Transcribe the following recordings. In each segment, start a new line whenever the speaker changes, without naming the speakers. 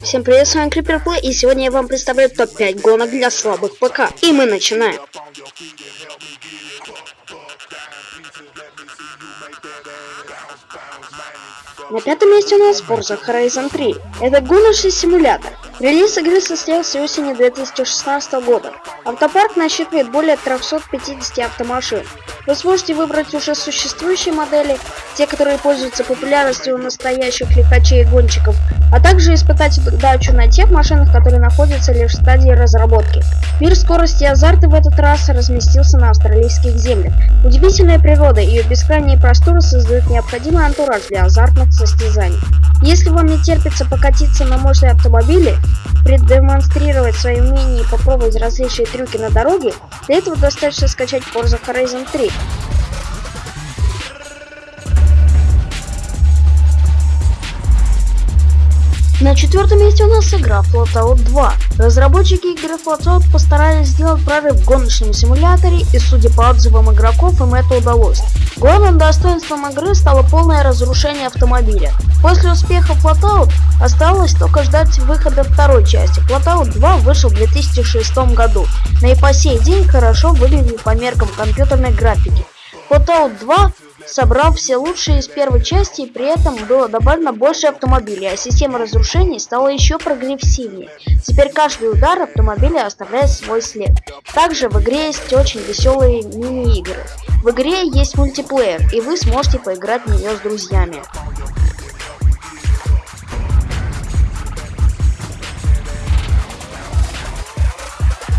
Всем привет, с вами Play, и сегодня я вам представляю топ-5 гонок для слабых ПК. И мы начинаем. На пятом месте у нас Forza Horizon 3. Это гоночный симулятор. Релиз игры состоялся осенью 2016 года. Автопарк насчитывает более 350 автомашин. Вы сможете выбрать уже существующие модели, те, которые пользуются популярностью у настоящих лихачей и гонщиков, а также испытать удачу на тех машинах, которые находятся лишь в стадии разработки. Мир скорости и азарта в этот раз разместился на австралийских землях. Удивительная природа и ее бескрайние просторы создают необходимый антураж для азартных состязаний. Если вам не терпится покатиться на мощной автомобиле, продемонстрировать свои умения и попробовать различные трюки на дороге, для этого достаточно скачать Forza Horizon 3. На четвертом месте у нас игра Flatout 2. Разработчики игры Flatout постарались сделать прорыв в гоночном симуляторе, и судя по отзывам игроков, им это удалось. Главным достоинством игры стало полное разрушение автомобиля. После успеха Flatout осталось только ждать выхода второй части. Flatout 2 вышел в 2006 году, но и по сей день хорошо выглядит по меркам компьютерной графики. Flatout 2 собрал все лучшие из первой части, и при этом было добавлено больше автомобилей, а система разрушений стала еще прогрессивнее. Теперь каждый удар автомобиля оставляет свой след. Также в игре есть очень веселые мини-игры. В игре есть мультиплеер, и вы сможете поиграть в нее с друзьями.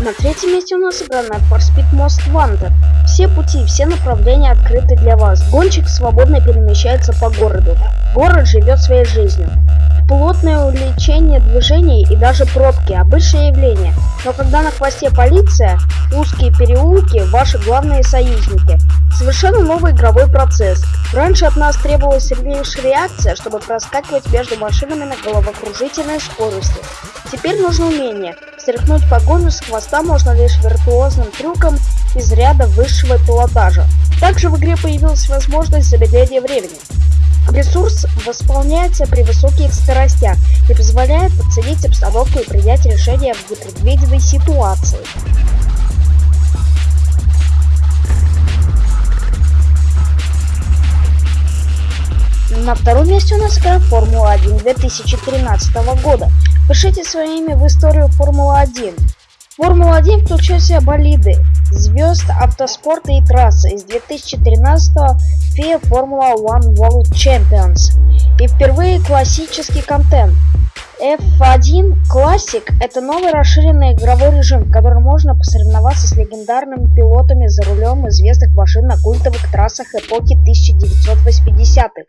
На третьем месте у нас игра for Speed Most Wanted. Все пути, все направления открыты для вас. Гонщик свободно перемещается по городу. Город живет своей жизнью. Плотное увеличение движений и даже пробки – обычное явление. Но когда на хвосте полиция, узкие переулки – ваши главные союзники. Совершенно новый игровой процесс. Раньше от нас требовалась лишь реакция, чтобы проскакивать между машинами на головокружительной скорости. Теперь нужно умение. Стряхнуть погоню с хвоста можно лишь виртуозным трюком из ряда высшего пилотажа. Также в игре появилась возможность замедления времени. Ресурс восполняется при высоких скоростях и позволяет оценить обстановку и принять решение в непредвиденной ситуации. На втором месте у нас игра Формула-1 2013 года. Пишите свое имя в историю Формулы-1. Формула-1 включает в себя болиды, звезд автоспорта и трассы из 2013 FIA Formula One World Champions. И впервые классический контент. F1 Classic – это новый расширенный игровой режим, в котором можно посоревноваться с легендарными пилотами за рулем известных машин на культовых трассах эпохи 1980-х.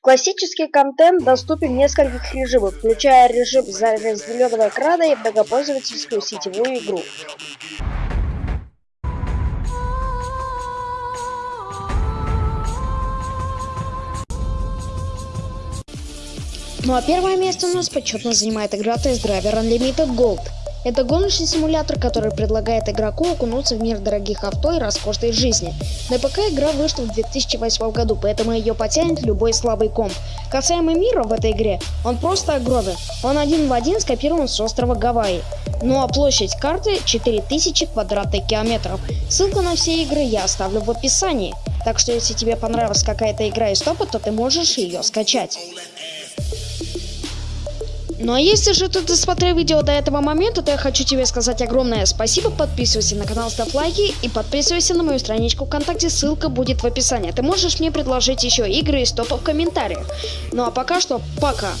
Классический контент доступен в нескольких режимах, включая режим разделенного экрана и многопользовательскую сетевую игру. Ну а первое место у нас почетно занимает игра Test Driver Unlimited Gold. Это гоночный симулятор, который предлагает игроку окунуться в мир дорогих авто и роскошной жизни. На ПК игра вышла в 2008 году, поэтому ее потянет любой слабый комп. Касаемо мира в этой игре, он просто огромен. Он один в один скопирован с острова Гавайи. Ну а площадь карты 4000 квадратных километров. Ссылку на все игры я оставлю в описании. Так что если тебе понравилась какая-то игра из топа, то ты можешь ее скачать. Ну а если же ты досмотрел видео до этого момента, то я хочу тебе сказать огромное спасибо. Подписывайся на канал, ставь лайки и подписывайся на мою страничку ВКонтакте, ссылка будет в описании. Ты можешь мне предложить еще игры из топа в комментариях. Ну а пока что, пока.